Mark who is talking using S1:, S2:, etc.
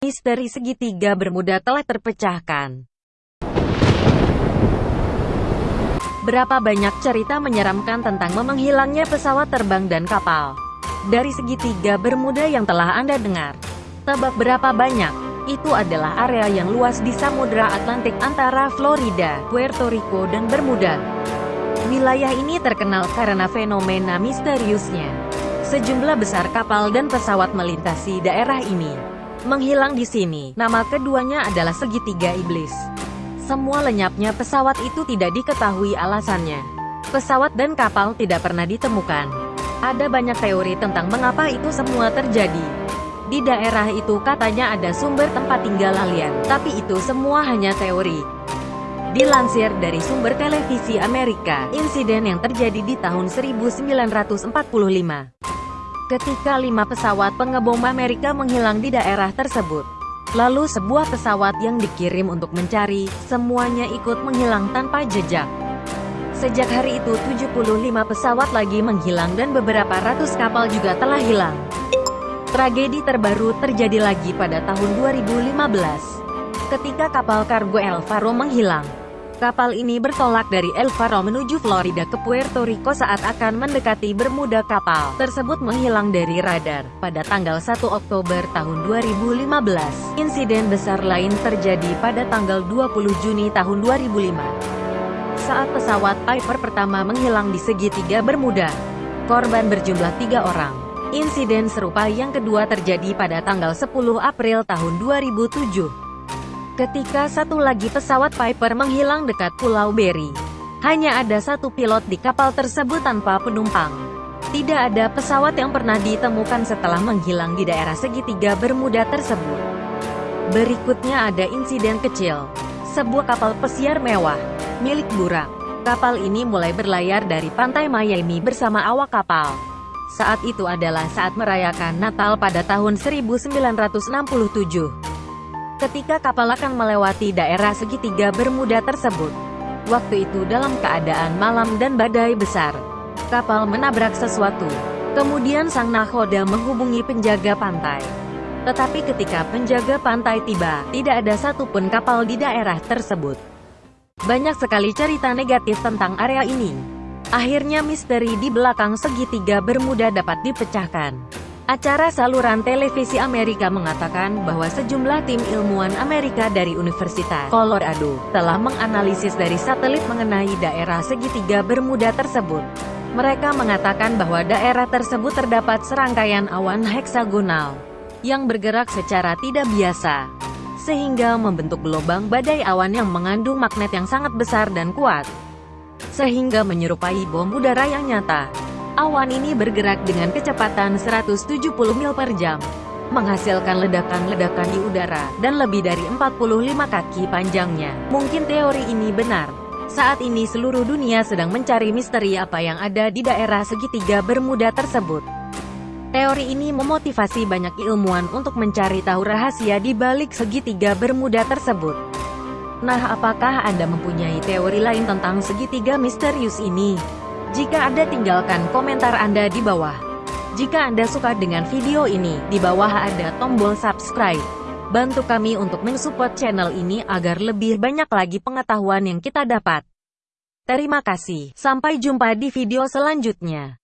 S1: Misteri segitiga bermuda telah terpecahkan. Berapa banyak cerita menyeramkan tentang menghilangnya pesawat terbang dan kapal. Dari segitiga bermuda yang telah Anda dengar. Tebak berapa banyak? Itu adalah area yang luas di Samudra Atlantik antara Florida, Puerto Rico dan Bermuda. Wilayah ini terkenal karena fenomena misteriusnya. Sejumlah besar kapal dan pesawat melintasi daerah ini menghilang di sini. Nama keduanya adalah segitiga iblis. Semua lenyapnya pesawat itu tidak diketahui alasannya. Pesawat dan kapal tidak pernah ditemukan. Ada banyak teori tentang mengapa itu semua terjadi. Di daerah itu katanya ada sumber tempat tinggal alien, tapi itu semua hanya teori. Dilansir dari sumber televisi Amerika, insiden yang terjadi di tahun 1945 ketika lima pesawat pengebom Amerika menghilang di daerah tersebut. Lalu sebuah pesawat yang dikirim untuk mencari, semuanya ikut menghilang tanpa jejak. Sejak hari itu 75 pesawat lagi menghilang dan beberapa ratus kapal juga telah hilang. Tragedi terbaru terjadi lagi pada tahun 2015. Ketika kapal kargo El Faro menghilang, Kapal ini bertolak dari El Faro menuju Florida ke Puerto Rico saat akan mendekati Bermuda kapal tersebut menghilang dari radar. Pada tanggal 1 Oktober tahun 2015, insiden besar lain terjadi pada tanggal 20 Juni tahun 2005. Saat pesawat Piper pertama menghilang di segitiga Bermuda, korban berjumlah tiga orang. Insiden serupa yang kedua terjadi pada tanggal 10 April tahun 2007 ketika satu lagi pesawat Piper menghilang dekat Pulau Berry. Hanya ada satu pilot di kapal tersebut tanpa penumpang. Tidak ada pesawat yang pernah ditemukan setelah menghilang di daerah segitiga Bermuda tersebut. Berikutnya ada insiden kecil. Sebuah kapal pesiar mewah, milik Burak. Kapal ini mulai berlayar dari pantai Miami bersama awak kapal. Saat itu adalah saat merayakan Natal pada tahun 1967 ketika kapal akan melewati daerah segitiga bermuda tersebut. Waktu itu dalam keadaan malam dan badai besar, kapal menabrak sesuatu. Kemudian sang nahoda menghubungi penjaga pantai. Tetapi ketika penjaga pantai tiba, tidak ada satupun kapal di daerah tersebut. Banyak sekali cerita negatif tentang area ini. Akhirnya misteri di belakang segitiga bermuda dapat dipecahkan. Acara saluran televisi Amerika mengatakan bahwa sejumlah tim ilmuwan Amerika dari Universitas Colorado telah menganalisis dari satelit mengenai daerah segitiga Bermuda tersebut. Mereka mengatakan bahwa daerah tersebut terdapat serangkaian awan heksagonal yang bergerak secara tidak biasa, sehingga membentuk gelombang badai awan yang mengandung magnet yang sangat besar dan kuat, sehingga menyerupai bom udara yang nyata. Awan ini bergerak dengan kecepatan 170 mil per jam, menghasilkan ledakan-ledakan di udara, dan lebih dari 45 kaki panjangnya. Mungkin teori ini benar. Saat ini seluruh dunia sedang mencari misteri apa yang ada di daerah segitiga bermuda tersebut. Teori ini memotivasi banyak ilmuwan untuk mencari tahu rahasia di balik segitiga bermuda tersebut. Nah, apakah Anda mempunyai teori lain tentang segitiga misterius ini? Jika Anda tinggalkan komentar Anda di bawah. Jika Anda suka dengan video ini, di bawah ada tombol subscribe. Bantu kami untuk mensupport channel ini agar lebih banyak lagi pengetahuan yang kita dapat. Terima kasih, sampai jumpa di video selanjutnya.